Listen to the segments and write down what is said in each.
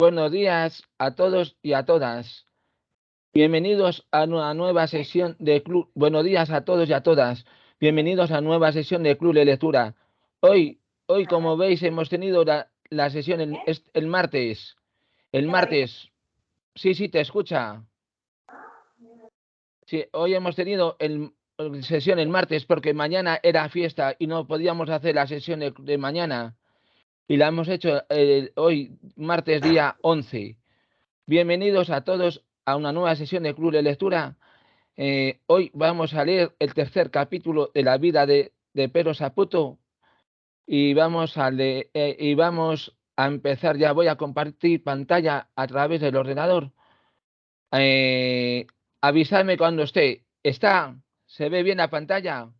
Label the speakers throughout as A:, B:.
A: Buenos días a todos y a todas. Bienvenidos a una nueva sesión de Club. Buenos días a todos y a todas. Bienvenidos a nueva sesión de Club de Lectura. Hoy, hoy como veis, hemos tenido la, la sesión el, el, martes. El martes. Sí, sí, te escucha. Sí, hoy hemos tenido el, sesión el martes porque mañana era fiesta y no podíamos hacer la sesión de, de mañana y la hemos hecho eh, hoy, martes día 11. Bienvenidos a todos a una nueva sesión de Club de Lectura. Eh, hoy vamos a leer el tercer capítulo de la vida de, de Pedro Saputo y vamos, a leer, eh, y vamos a empezar ya. Voy a compartir pantalla a través del ordenador. Avisadme cuando esté. ¿Está? ¿Se ve bien la pantalla?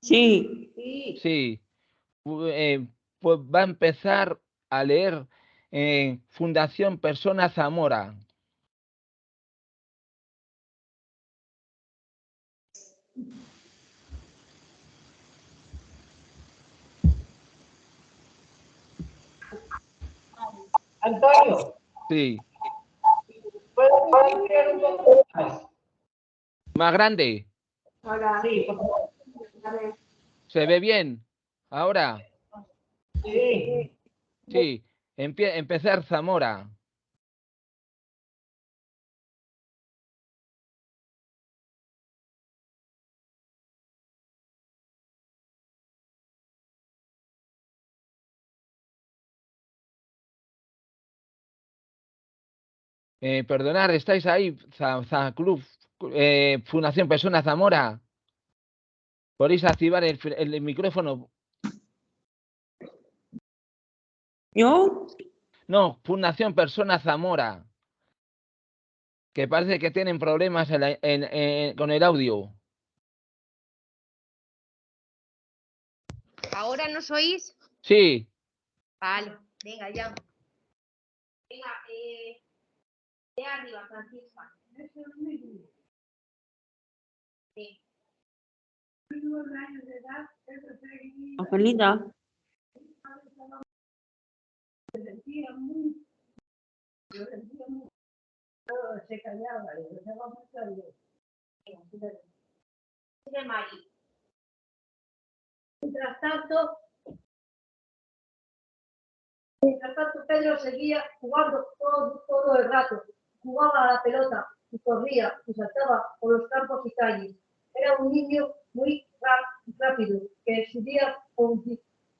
B: Sí.
A: Sí. Eh, pues va a empezar a leer eh, Fundación Persona Zamora.
C: Antonio.
A: Sí.
C: ¿Puedo un poco más?
A: Más grande.
C: Ahora, sí, por favor.
A: ¿Se ve bien? Ahora.
C: Sí.
A: Sí. Empezar Zamora. Eh, perdonar, ¿estáis ahí? Za, Club, eh, Fundación Persona Zamora. ¿Podéis activar el micrófono?
B: ¿Yo?
A: No, Fundación Persona Zamora. Que parece que tienen problemas en la, en, en, con el audio.
D: ¿Ahora nos oís?
A: Sí,
D: Vale, venga, ya. Venga, eh, de arriba, Francisca. Sí.
B: Angelita.
C: Se callaba, y dejaba mucho a Dios.
D: De Mari.
C: Mientras tanto, mientras tanto Pedro seguía jugando todo, todo el rato. Jugaba a la pelota y corría y saltaba por los campos y calles. Era un niño muy rápido que subía con,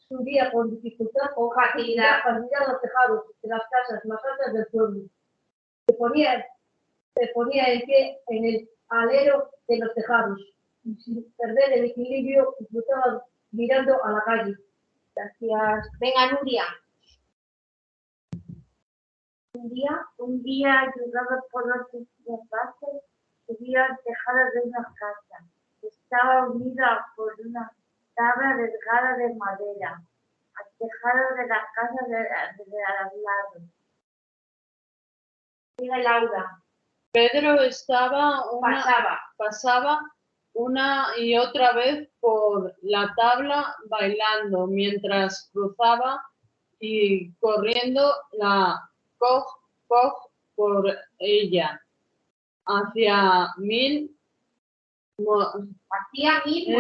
C: subía con dificultad
D: Con facilidad.
C: facilidad los tejados de las casas más altas del pueblo. Se ponía, se ponía en pie en el alero de los tejados y sin perder el equilibrio disfrutaba mirando a la calle.
D: Gracias. Venga, Nuria.
E: Un día, un día ayudado por los desplazados, subía al tejado de una casa. Estaba unida por una tabla delgada de madera al tejado de la casa de, de, de al lado.
D: Diga Laura.
F: Pedro estaba una,
D: Pasaba.
F: pasaba una y otra vez por la tabla bailando mientras cruzaba y corriendo la coj, coj por ella hacia mil, mo-
D: Hacía mil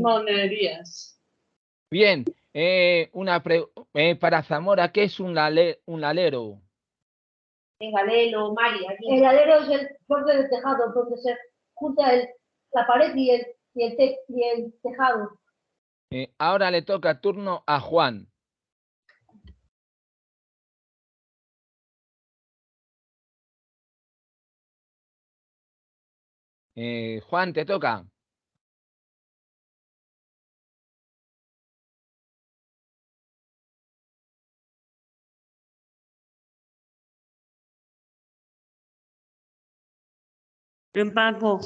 F: monerías.
A: bien. Eh, una pre- eh, para Zamora, ¿qué es un, lale- un alero?
D: Venga, léelo, Mari. aquí.
C: El alero es el borde del tejado donde se junta el, la pared y el, y el, te- y el tejado.
A: Eh, ahora le toca turno a Juan. Eh, Juan, te toca.
B: Paco.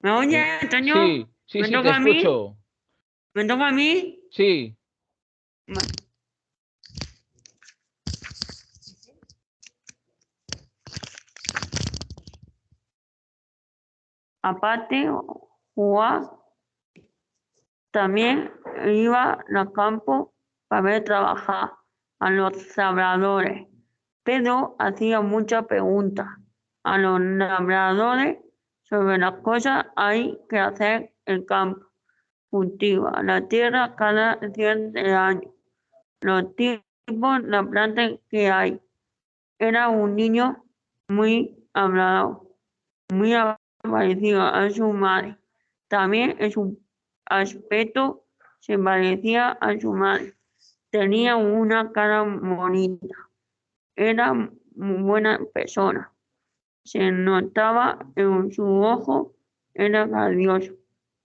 B: ¿Me oye, Antonio?
A: Sí, sí,
B: ¿Me
A: sí, te
B: toca a mí?
A: escucho.
B: ¿Me toca a mí?
A: Sí,
B: Aparte, Juan también iba al campo para ver trabajar a los labradores. Pedro hacía muchas preguntas a los labradores sobre las cosas hay que hacer el campo. Cultiva la tierra cada cierto año. Los tipos, la planta que hay. Era un niño muy hablador, muy parecido a su madre. También en su aspecto se parecía a su madre. Tenía una cara bonita. Era muy buena persona. Se notaba en su ojo, era grandioso,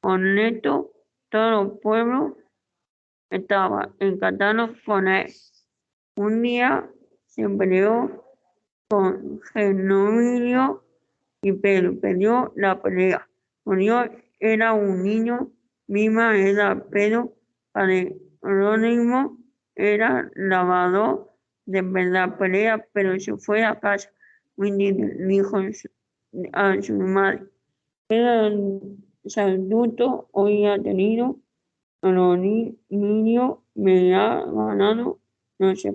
B: honesto. Todo el pueblo estaba encantado con él. Un día se peleó con Genovio y perdió la pelea. Murió, era un niño, misma era Pedro, Jerónimo era lavador de la pelea, pero se fue a casa. Dijo a su madre, era el saludo hoy ha tenido, los ni- niños me ha ganado, no sé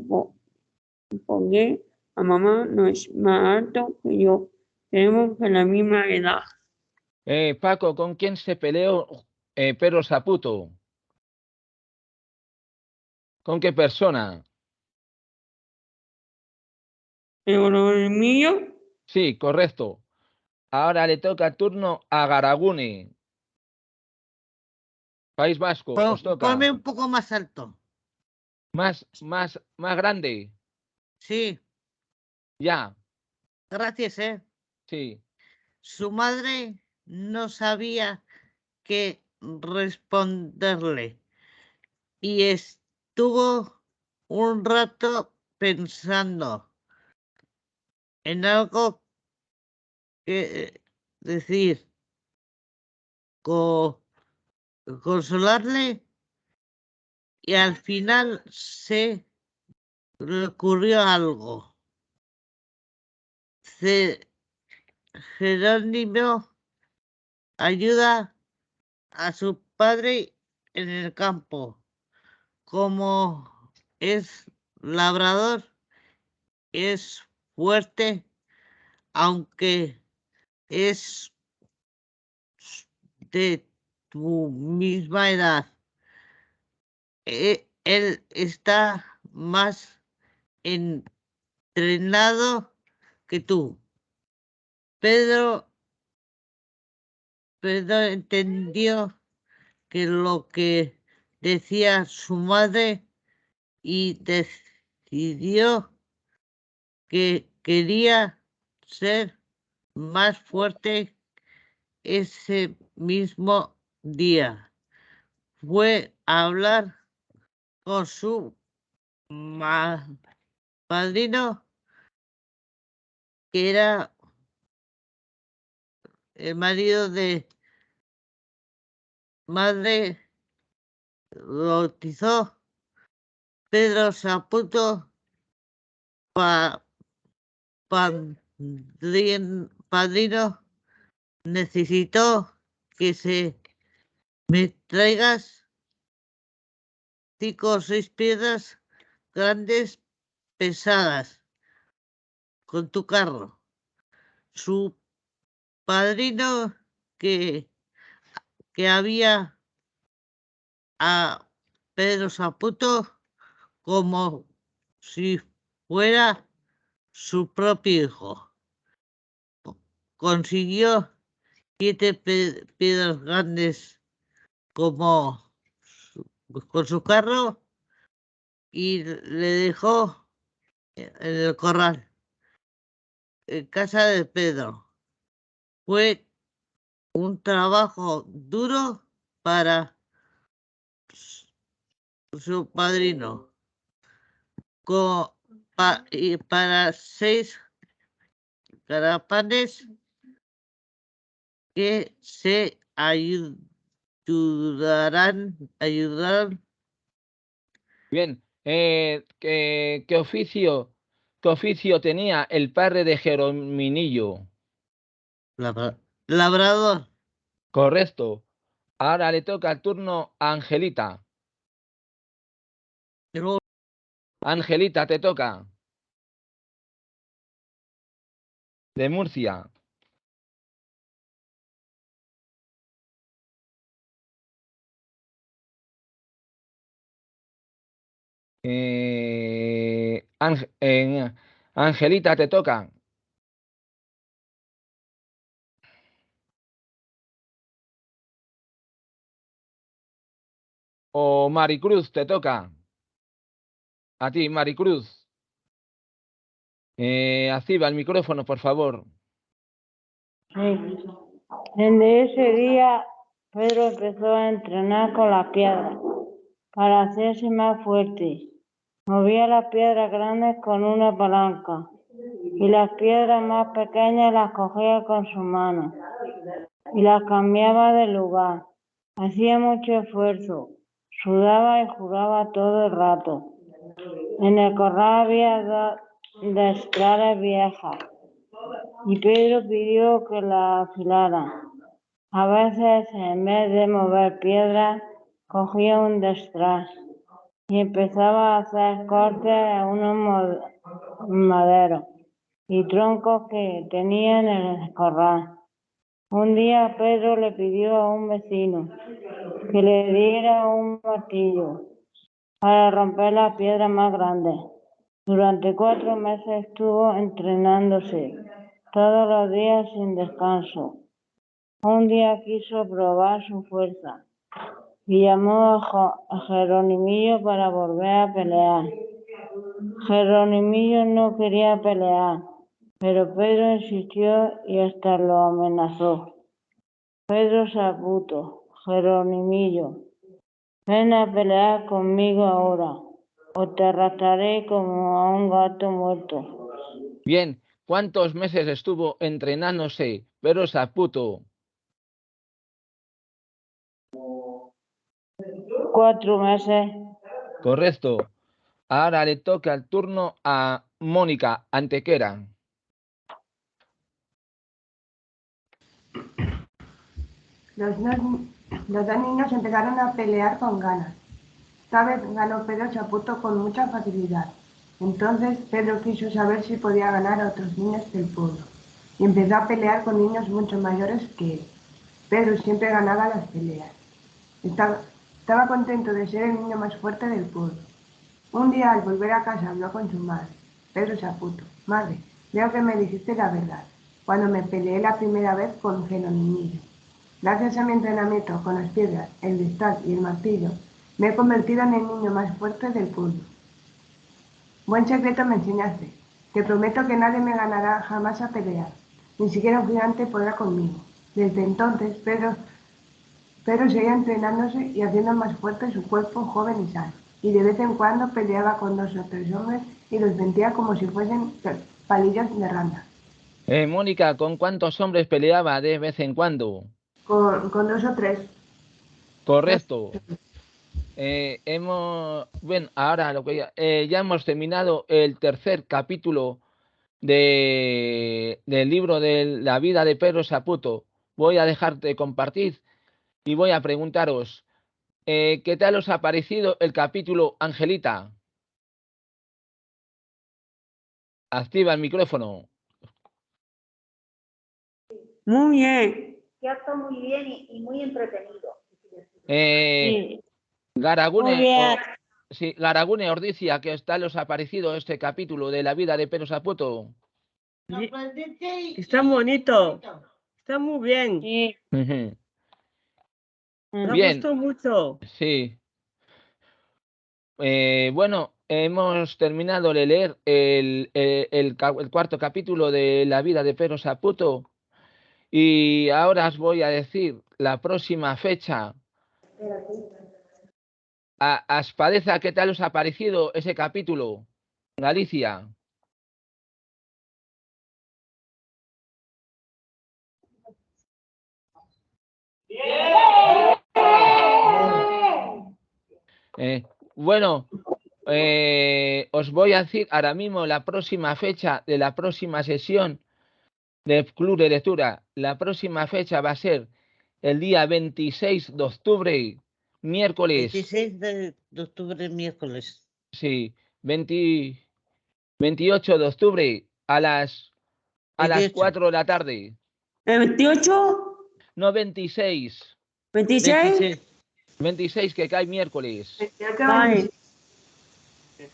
B: por qué, a mamá no es más alto que yo, tenemos la misma edad.
A: Eh, Paco, ¿con quién se peleó eh, Pedro Saputo? ¿Con qué persona?
B: Pero el mío,
A: Sí, correcto. Ahora le toca turno a Garagune. País Vasco, os toca.
G: ponme un poco más alto.
A: Más, más, más grande.
G: Sí,
A: Ya,
G: gracias, ¿eh? Su madre no sabía qué responderle y estuvo un rato pensando en algo que decir, co- consolarle y al final se le ocurrió algo. Ce- Jerónimo ayuda a su padre en el campo. Como es labrador, es fuerte, aunque es de tu misma edad. E- Él está más entrenado que tú. Pedro, Pedro entendió que lo que decía su madre y decidió que quería ser más fuerte ese mismo día. Fue a hablar con su padrino, que era el marido de madre, bautizó Pedro Saputo pa, padrin- padrino necesitó que se me traigas cinco o seis piedras grandes pesadas con tu carro. Su padrino que, que había a Pedro Saputo como si fuera su propio hijo. Consiguió siete piedras grandes como con su carro y le dejó en el corral, en casa de Pedro. Fue un trabajo duro para su padrino. Co- pa- y para seis carapanes que se ayu- ayudarán, ayudarán
A: Bien. Eh, ¿qué, qué oficio, qué oficio tenía el padre de Jerominillo?
G: Labra- labrador.
A: Correcto. Ahora le toca el turno a Angelita. Angelita, te toca. de Murcia. Eh, eh, Angelita, te toca. O Maricruz, te toca. A ti, Maricruz. Eh, activa el micrófono, por favor.
H: En ese día Pedro empezó a entrenar con la piedra para hacerse más fuerte. Movía las piedras grandes con una palanca y las piedras más pequeñas las cogía con su mano y las cambiaba de lugar. Hacía mucho esfuerzo, sudaba y juraba todo el rato. En el corral había dos viejas y Pedro pidió que la afilaran. A veces, en vez de mover piedras, cogía un destral y empezaba a hacer cortes a unos maderos y troncos que tenía en el corral. Un día Pedro le pidió a un vecino que le diera un martillo para romper las piedras más grandes. Durante cuatro meses estuvo entrenándose todos los días sin descanso. Un día quiso probar su fuerza y llamó a Jeronimillo para volver a pelear. Jeronimillo no quería pelear, pero Pedro insistió y hasta lo amenazó. Pedro Saputo, Jeronimillo, ven a pelear conmigo ahora, o te arrastraré como a un gato muerto.
A: Bien, ¿cuántos meses estuvo entrenándose Pedro Saputo?
H: Cuatro meses.
A: Correcto. Ahora le toca el turno a Mónica Antequera.
I: Los dos, niños empezaron a pelear con ganas. Esta vez ganó Pedro Chaputo con mucha facilidad. Entonces Pedro quiso saber si podía ganar a otros niños del pueblo y empezó a pelear con niños mucho mayores que él. Pedro siempre ganaba las peleas. Estaba, estaba contento de ser el niño más fuerte del pueblo. Un día al volver a casa habló con su madre, Pedro Chaputo. Madre, veo que me dijiste la verdad cuando me peleé la primera vez con Jeronimillo. Gracias a mi entrenamiento con las piedras, el destal y el martillo, me he convertido en el niño más fuerte del pueblo. Buen secreto me enseñaste. Te prometo que nadie me ganará jamás a pelear. Ni siquiera un gigante podrá conmigo. Desde entonces, Pedro, Pedro seguía entrenándose y haciendo más fuerte su cuerpo joven y sano. Y de vez en cuando peleaba con dos o tres hombres y los vendía como si fuesen palillos de rana.
A: Eh, Mónica, ¿con cuántos hombres peleaba de vez en cuando?
I: Con, con dos o tres.
A: Correcto. Eh, hemos, bueno, ahora lo que ya, eh, ya hemos terminado el tercer capítulo de, del libro de la vida de Pedro Saputo. Voy a dejar de compartir y voy a preguntaros, eh, ¿qué tal os ha parecido el capítulo Angelita? Activa el micrófono.
B: Muy bien.
D: Cierto, muy bien y, y muy entretenido.
A: Eh,
H: Sí,
A: Garagune,
H: muy bien.
A: o- sí, Garagune Ordicia, ¿qué tal os ha parecido este capítulo de la vida de Pedro Saputo?
F: Está bonito. Está muy bien.
H: Sí.
F: Me
A: Bien.
F: gustó mucho.
A: Sí. Eh, bueno, hemos terminado de leer el, el- el ca- el cuarto capítulo de la vida de Pedro Saputo y ahora os voy a decir la próxima fecha. A, Aspadeza, ¿qué tal os ha parecido ese capítulo? Galicia. Eh, bueno, eh, os voy a decir ahora mismo la próxima fecha de la próxima sesión del Club de Lectura. La próxima fecha va a ser el día 26 de octubre, miércoles.
G: 16 de, de octubre, miércoles.
A: Sí, 20 28 de octubre a las a las
G: 28.
A: 4 de la tarde.
B: ¿El 28?
A: No 26.
B: ¿26?
G: 26.
A: 26 que cae miércoles.
I: 28,
B: Vale.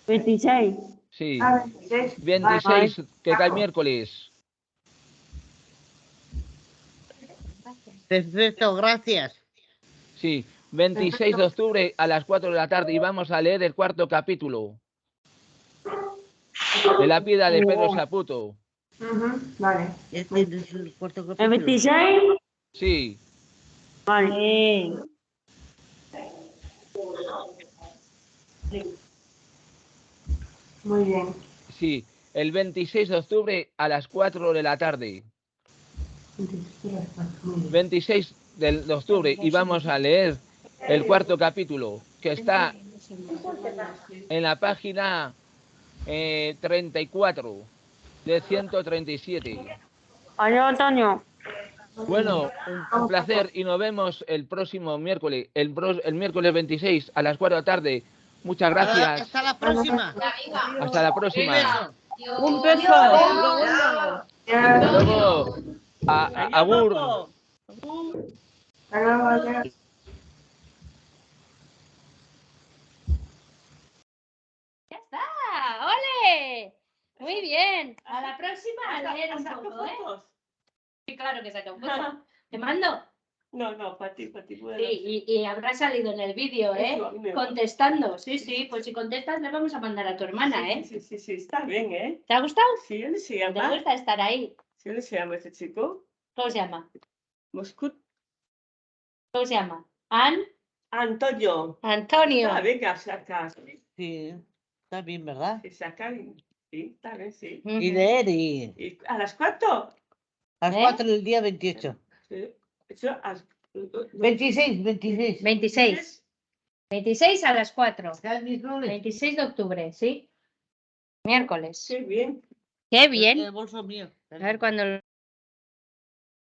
B: 26.
A: Sí.
I: Ah, 26.
A: 26 que cae miércoles.
G: Perfecto, gracias.
A: Sí. 26 de octubre a las 4 de la tarde y vamos a leer el cuarto capítulo. De la piedra de Pedro Saputo.
I: Ujú, Vale.
G: Este es el cuarto
B: ¿El
G: capítulo.
B: 26?
A: Sí.
B: Vale.
I: Muy bien.
A: Sí. El 26 de octubre a las 4 de la tarde.
I: Muy bien.
A: 26 del- de octubre y vamos a leer el cuarto capítulo que está en la página eh, 34 de 137.
B: Adiós, Antonio.
A: Bueno, un, placer y nos vemos el próximo miércoles, el, el miércoles 26 a las 4 de la tarde. Muchas gracias.
G: Hasta la próxima.
A: Hasta la
G: Un
A: próxima.
G: beso.
F: Un beso.
I: Ya,
A: Luego, a, a-.
J: ¡Ya está! ¡Ole! Muy bien. A la próxima a leer un
F: ¿Saco
J: poco, ¿eh?
F: fotos?
J: Sí, claro que saca un foto. ¿Te mando?
F: No, no, para ti, para ti. bueno.
J: Sí, y, y habrá salido en el vídeo, ¿eh? Contestando. Sí, sí, pues si contestas le vamos a mandar a tu hermana, ¿eh?
F: Sí, sí, sí, está bien, ¿eh?
J: ¿Te ha gustado?
F: Sí, él se
J: ¿Te gusta estar ahí?
F: Sí, él se llama ese chico.
J: ¿Cómo se llama?
F: Moscut.
J: ¿Cómo se llama? An
F: Antonio.
J: Antonio.
F: Ah, venga, saca.
G: Sí, está bien, ¿verdad?
F: Sí, saca. y- Sí, está bien, sí.
J: Ujú.
G: Y leer y
F: ¿Y a las cuatro?
G: a las
J: ¿Eh?
G: 4 del día 28.
F: Sí. Eso, a-
G: 26, 26.
J: 26. 26 a las 4.
G: ¿Sabes mis roles?
J: 26 de octubre, ¿sí? Miércoles.
F: Qué bien.
J: Qué bien.
G: El bolso mío.
J: A ver cuándo